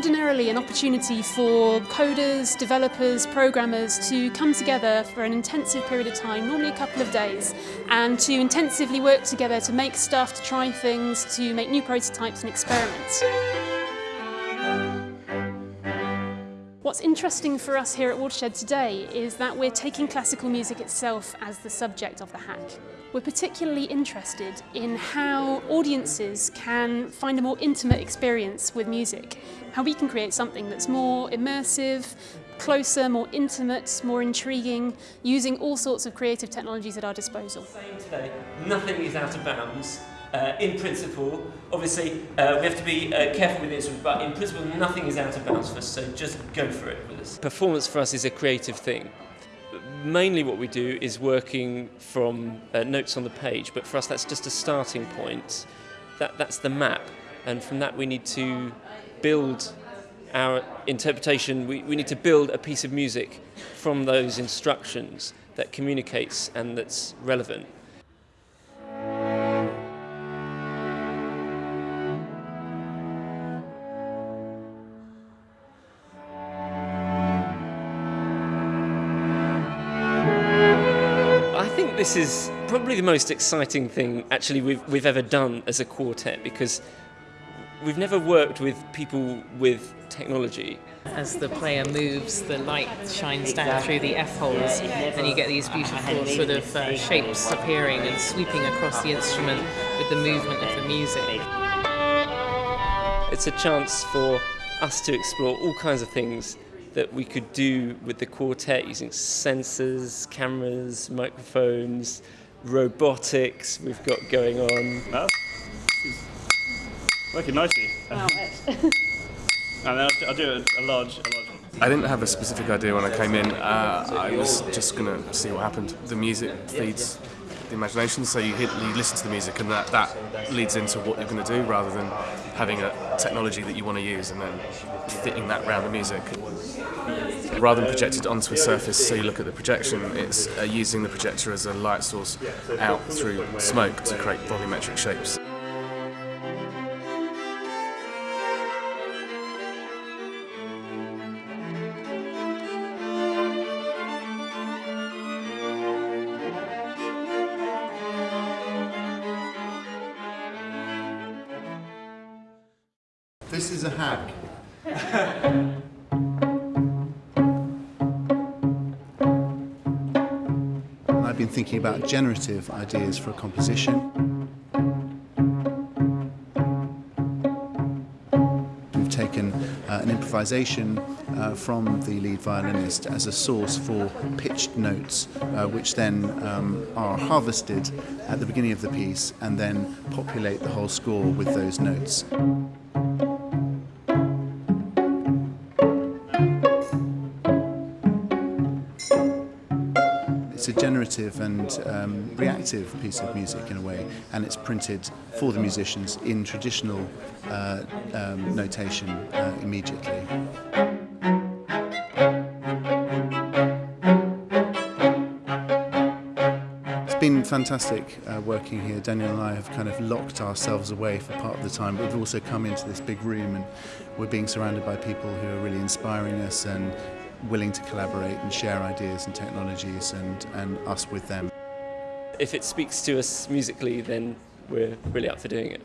ordinarily an opportunity for coders, developers, programmers to come together for an intensive period of time, normally a couple of days, and to intensively work together to make stuff, to try things, to make new prototypes and experiments. What's interesting for us here at Watershed today is that we're taking classical music itself as the subject of the hack. We're particularly interested in how audiences can find a more intimate experience with music, how we can create something that's more immersive, closer, more intimate, more intriguing, using all sorts of creative technologies at our disposal. Today, nothing is out of bounds uh, in principle, obviously uh, we have to be uh, careful with this, but in principle nothing is out of bounds for us, so just go for it with us. Performance for us is a creative thing. Mainly what we do is working from uh, notes on the page, but for us that's just a starting point. That, that's the map, and from that we need to build our interpretation, we, we need to build a piece of music from those instructions that communicates and that's relevant. Think this is probably the most exciting thing actually we've, we've ever done as a quartet because we've never worked with people with technology. As the player moves, the light shines down through the F-holes and you get these beautiful sort of uh, shapes appearing and sweeping across the instrument with the movement of the music. It's a chance for us to explore all kinds of things that we could do with the quartet using sensors, cameras, microphones, robotics we've got going on. Oh, working nicely. Oh, and I'll, I'll do a, a large, a large one. I didn't have a specific idea when I came in. Uh, I was just going to see what happened. The music feeds the imagination, so you, hit, you listen to the music and that, that leads into what you're going to do rather than having a technology that you want to use and then fitting that around the music. Rather than projected onto a surface so you look at the projection, it's uh, using the projector as a light source out through smoke to create volumetric shapes. This is a hack. I've been thinking about generative ideas for a composition. We've taken uh, an improvisation uh, from the lead violinist as a source for pitched notes, uh, which then um, are harvested at the beginning of the piece and then populate the whole score with those notes. A generative and um, reactive piece of music in a way, and it's printed for the musicians in traditional uh, um, notation uh, immediately. It's been fantastic uh, working here. Daniel and I have kind of locked ourselves away for part of the time, but we've also come into this big room and we're being surrounded by people who are really inspiring us and willing to collaborate and share ideas and technologies and, and us with them. If it speaks to us musically, then we're really up for doing it.